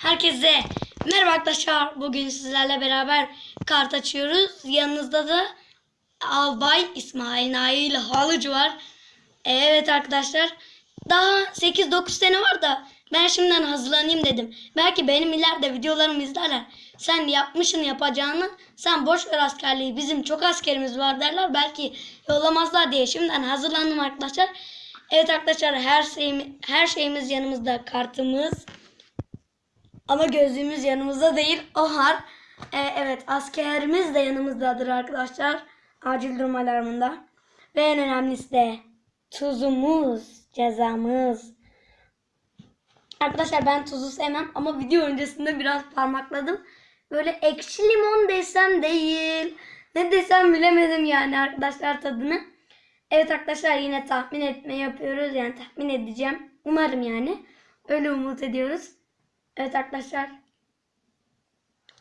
Herkese merhaba arkadaşlar. Bugün sizlerle beraber kart açıyoruz. Yanınızda da Albay İsmail Nail Halıcı var. Evet arkadaşlar. Daha 8-9 sene var da ben şimdiden hazırlanayım dedim. Belki benim ileride videolarımı izlerler. Sen yapmışın yapacağını sen boş ver askerliği. Bizim çok askerimiz var derler. Belki yollamazlar diye şimdiden hazırlandım arkadaşlar. Evet arkadaşlar her şeyimiz, her şeyimiz yanımızda. Kartımız, ama gözlüğümüz yanımızda değil. O har. Ee, evet askerimiz de yanımızdadır arkadaşlar. Acil durum alarmında. Ve en önemlisi de tuzumuz, cezamız. Arkadaşlar ben tuzu sevmem ama video öncesinde biraz parmakladım. Böyle ekşi limon desem değil. Ne desem bilemedim yani arkadaşlar tadını. Evet arkadaşlar yine tahmin etme yapıyoruz. Yani tahmin edeceğim. Umarım yani. Öyle umut ediyoruz. Evet arkadaşlar.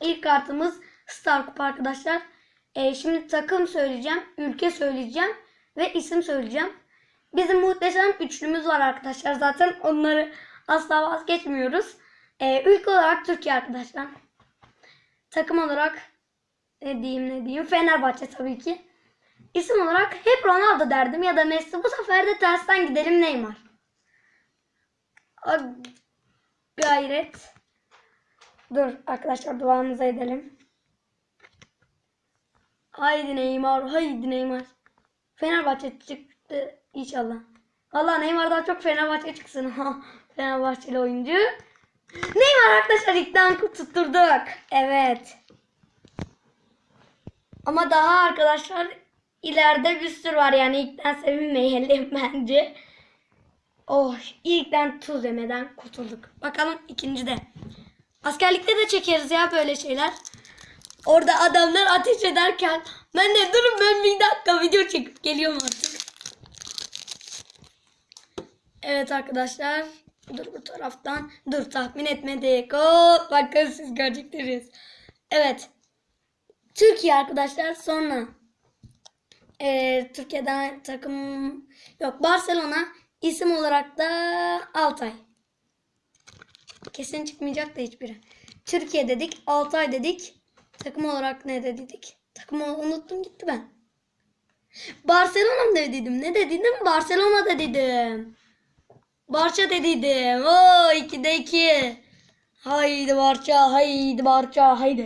İlk kartımız Star Cup arkadaşlar. Ee, şimdi takım söyleyeceğim, ülke söyleyeceğim ve isim söyleyeceğim. Bizim muhteşem üçlümüz var arkadaşlar. Zaten onları asla vazgeçmiyoruz. Ee, ülke olarak Türkiye arkadaşlar. Takım olarak ne diyeyim ne diyeyim Fenerbahçe tabii ki. İsim olarak hep Ronaldo derdim ya da Messi. Bu sefer de tersten gidelim Neymar. Gayret. Dur arkadaşlar duamızı edelim. Haydi Neymar, haydi Neymar. Fenerbahçe çıktı inşallah. Allah Neymar'dan çok Fenerbahçe çıksın. Fenerbahçeli oyuncu. Neymar arkadaşlar ilkten tutturduk. Evet. Ama daha arkadaşlar ileride bir sürü var yani ilkten sevinmeyelim bence. Oh ilkten tuz yemeden kurtulduk. Bakalım ikinci de. Askerlikte de çekeriz ya böyle şeyler. Orada adamlar ateş ederken ben de durun ben bir dakika video çekip geliyorum artık. Evet arkadaşlar. Dur bu taraftan. Dur tahmin etmedik. Oo, bakın siz göreceksiniz. Evet. Türkiye arkadaşlar sonra. Ee, Türkiye'den takım yok Barcelona isim olarak da Altay. Kesin çıkmayacak da hiçbiri. Türkiye dedik, Altay dedik. Takım olarak ne dedik? Takımı unuttum gitti ben. Barcelona mı dedim? Ne dedim? Barcelona da dedim. Barça dedim. Oo 2'de 2. Haydi Barça, haydi Barça, haydi.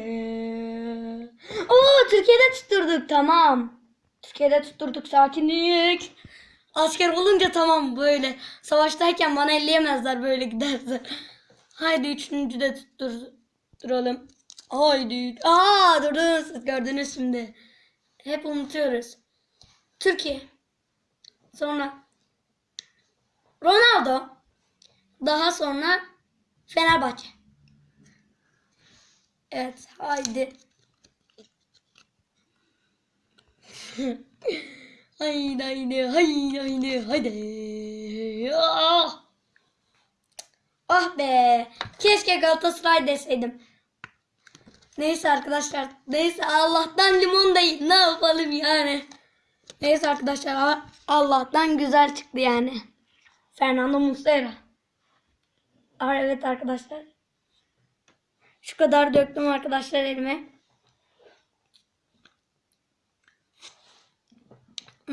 Oo Türkiye'de tutturduk tamam. Türkiye'de tutturduk sakinlik. Asker olunca tamam böyle. Savaştayken bana elleyemezler böyle giderse. Haydi üçüncü de tutturalım. Haydi. Aa durdunuz siz gördünüz şimdi. Hep unutuyoruz. Türkiye. Sonra Ronaldo. Daha sonra Fenerbahçe. Evet haydi. haydi haydi haydi haydi haydi. Ah. Ah be. Keşke Galatasaray deseydim. Neyse arkadaşlar. Neyse Allah'tan limon değil. Ne yapalım yani. Neyse arkadaşlar. Allah'tan güzel çıktı yani. Fernando Muslera. Aa, evet arkadaşlar. Şu kadar döktüm arkadaşlar elime.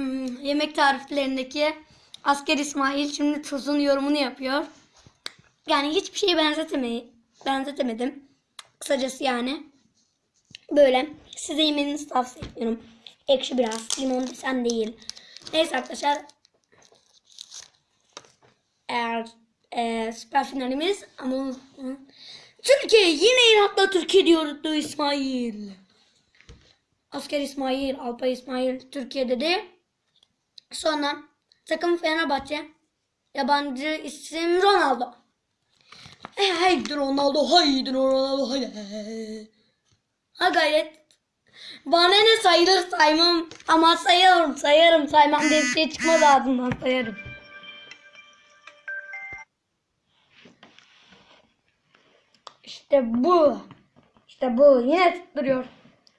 Hmm, yemek tariflerindeki asker İsmail şimdi tuzun yorumunu yapıyor. Yani hiçbir şeye benzetemeyi benzetemedim. Kısacası yani. Böyle size yemenizi tavsiye ediyorum. Ekşi biraz. Limon desem değil. Neyse arkadaşlar. Eğer e, süper finalimiz ama Türkiye yine inatla Türkiye diyordu İsmail. Asker İsmail, Alpay İsmail Türkiye dedi. Sonra takım Fenerbahçe. Yabancı isim Ronaldo. E, haydi Ronaldo, haydi Ronaldo, haydi. Ha gayret. Bana ne sayılır saymam ama sayarım sayarım saymam diye bir şey çıkmaz ağzımdan sayarım. İşte bu. İşte bu. Yine tutturuyor.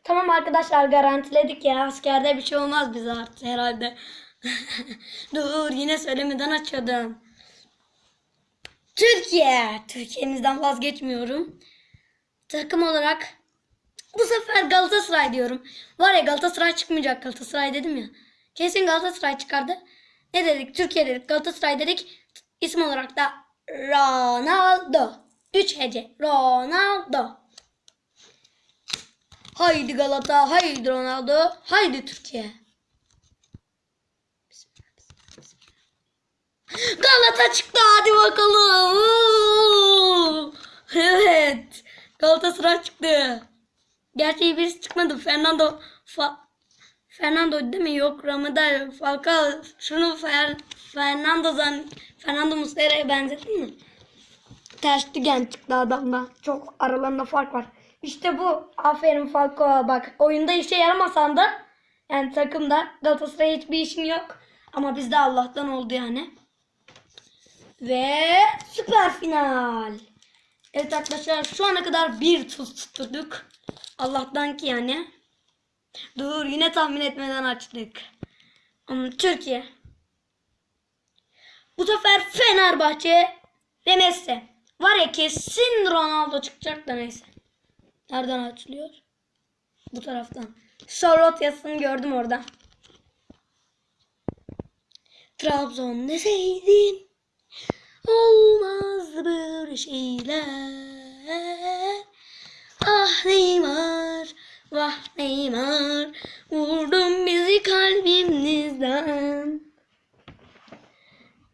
Tamam arkadaşlar garantiledik ya. Askerde bir şey olmaz bize artık herhalde. Dur yine söylemeden açıyordum. Türkiye. Türkiye'mizden vazgeçmiyorum. Takım olarak bu sefer Galatasaray diyorum. Var ya Galatasaray çıkmayacak Galatasaray dedim ya. Kesin Galatasaray çıkardı. Ne dedik? Türkiye dedik. Galatasaray dedik. İsim olarak da Ronaldo. 3 hece. Ronaldo. Haydi Galata, haydi Ronaldo, haydi Türkiye. Galata çıktı hadi bakalım. Evet. Galatasaray çıktı. Gerçi birisi çıkmadı. Fernando Fa Fernando değil mi? Yok Ramada Falcao. Şunu Fer Fernando zan Fernando Muslera'ya benzettin mi? Ters dügen çıktı adamda. Çok aralarında fark var. İşte bu. Aferin Falcao. Bak oyunda işe yaramasan da yani takımda Galatasaray'a hiçbir işin yok. Ama bizde Allah'tan oldu yani. Ve süper final. Evet arkadaşlar şu ana kadar bir tuz tutturduk. Allah'tan ki yani. Dur yine tahmin etmeden açtık. Hmm, Türkiye. Bu sefer Fenerbahçe ve Messi. Var ya kesin Ronaldo çıkacak da neyse. Nereden açılıyor? Bu taraftan. Charlotte yazısını gördüm orada. Trabzon deseydin olmaz böyle şeyler. Ah Neymar, vah Neymar, vurdun bizi kalbimizden.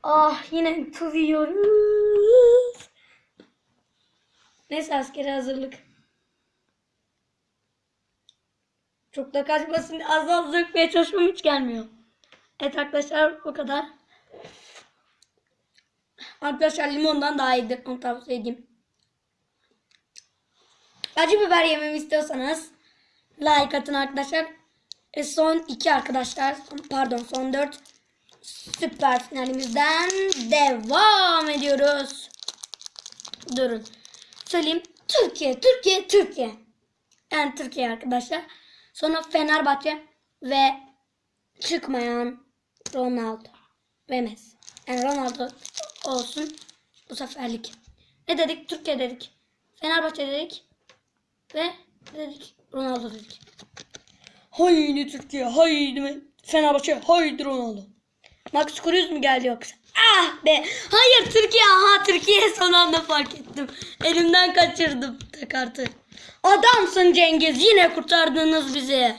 Ah yine tuz. Neyse askeri hazırlık. Çok da kaçmasın az az dökmeye çalışmam hiç gelmiyor. Evet arkadaşlar bu kadar. Arkadaşlar limondan daha iyidir. Onu tavsiye edeyim. Acı biber yememi istiyorsanız like atın arkadaşlar. E son iki arkadaşlar. Pardon son dört. Süper finalimizden devam ediyoruz. Durun. Söyleyeyim. Türkiye, Türkiye, Türkiye. Yani Türkiye arkadaşlar. Sonra Fenerbahçe ve çıkmayan Ronaldo ve Messi. Yani Ronaldo olsun bu seferlik. Ne dedik? Türkiye dedik. Fenerbahçe dedik. Ve dedik Ronaldo dedik. Haydi Türkiye, haydi Fenerbahçe, haydi Ronaldo. Max Cruz mu geldi yoksa? Ah be! Hayır Türkiye, aha Türkiye son anda fark ettim. Elimden kaçırdım kartı. Adamsın Cengiz, yine kurtardınız bizi.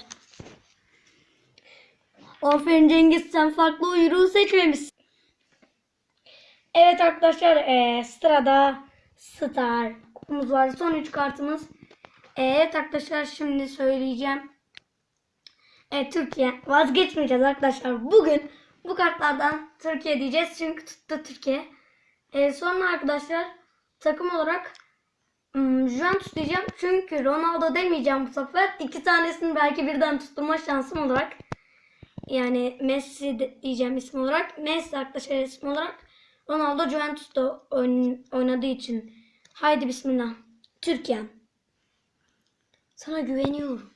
Aferin Cengiz, sen farklı uyruğu seçmemişsin. Evet arkadaşlar, eee, sırada Star var. Son 3 kartımız. Evet arkadaşlar şimdi söyleyeceğim. Evet Türkiye. Vazgeçmeyeceğiz arkadaşlar. Bugün bu kartlardan Türkiye diyeceğiz. Çünkü tuttu Türkiye. Ee, sonra arkadaşlar takım olarak hmm, Juventus diyeceğim. Çünkü Ronaldo demeyeceğim bu sefer. İki tanesini belki birden tutturma şansım olarak. Yani Messi diyeceğim isim olarak. Messi arkadaşlar isim olarak. Ronaldo Juventus'ta oyn- oynadığı için. Haydi bismillah. Türkiye. Sana güveniyorum.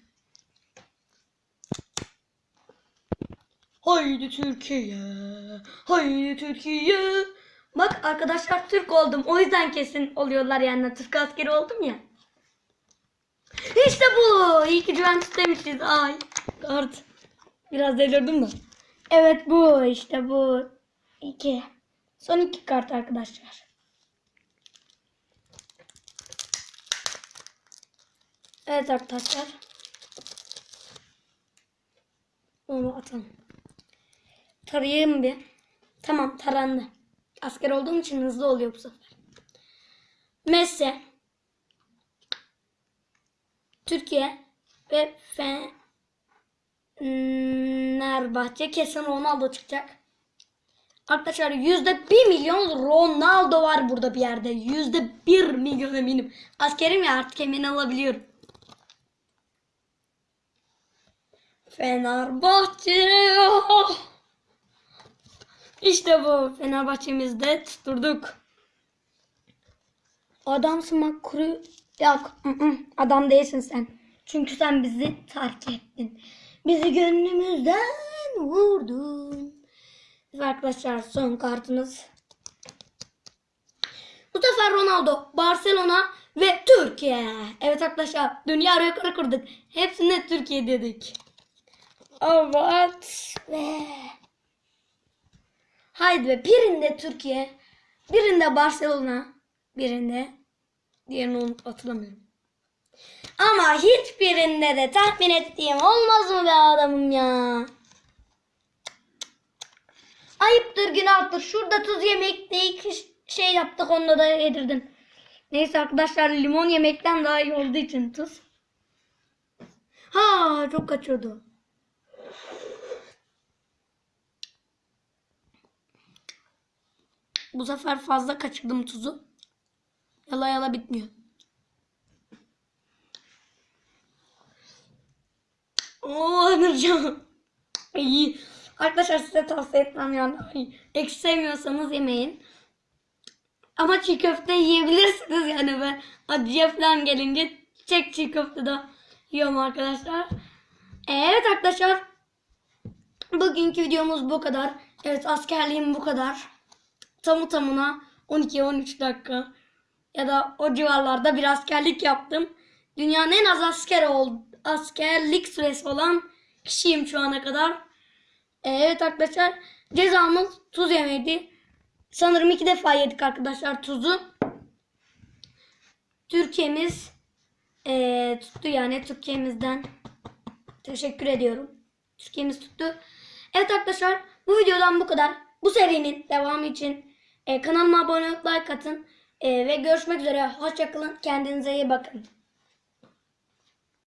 Haydi Türkiye. Haydi Türkiye. Bak arkadaşlar Türk oldum. O yüzden kesin oluyorlar yani. Türk askeri oldum ya. İşte bu. İyi ki Juventus demişiz. Ay. Kart. Biraz delirdim de. Evet bu. işte bu. İki. Son iki kart arkadaşlar. Evet arkadaşlar. Onu atalım. Tarayayım bir. Tamam tarandı. Asker olduğum için hızlı oluyor bu sefer. Messi. Türkiye ve Fenerbahçe kesin Ronaldo çıkacak. Arkadaşlar yüzde bir milyon Ronaldo var burada bir yerde. Yüzde bir milyon eminim. Askerim ya artık emin olabiliyorum. Fenerbahçe. İşte bu. Fenerbahçe'mizde tutturduk. Adamsın bak kuru. Yok. Adam değilsin sen. Çünkü sen bizi terk ettin. Bizi gönlümüzden vurdun. Ve arkadaşlar son kartınız. Bu sefer Ronaldo, Barcelona ve Türkiye. Evet arkadaşlar dünya rekoru kurduk. Hepsinde Türkiye dedik. Evet. Ve... Haydi be birinde Türkiye, birinde Barcelona, birinde diğerini unut- hatırlamıyorum. Ama hiçbirinde de tahmin ettiğim olmaz mı be adamım ya? Ayıptır günahtır. Şurada tuz yemekte iki şey yaptık onunla da yedirdim. Neyse arkadaşlar limon yemekten daha iyi olduğu için tuz. Ha çok kaçıyordu. Bu sefer fazla kaçırdım tuzu. Yala yala bitmiyor. Oo Anırcan. İyi. Arkadaşlar size tavsiye etmem yani. Ekşi sevmiyorsanız yemeyin. Ama çiğ köfte yiyebilirsiniz yani ben acıya falan gelince çek çiğ köfte de yiyorum arkadaşlar. Evet arkadaşlar. Bugünkü videomuz bu kadar. Evet askerliğim bu kadar. Tamı tamına 12-13 dakika ya da o civarlarda bir askerlik yaptım. Dünyanın en az asker ol, askerlik süresi olan kişiyim şu ana kadar. Evet arkadaşlar cezamız tuz yemeydi. Sanırım iki defa yedik arkadaşlar tuzu. Türkiye'miz eee, tuttu yani Türkiye'mizden teşekkür ediyorum. Türkiye'miz tuttu. Evet arkadaşlar bu videodan bu kadar. Bu serinin devamı için e, kanalıma abone olup like atın. E, ve görüşmek üzere. Hoşçakalın. Kendinize iyi bakın.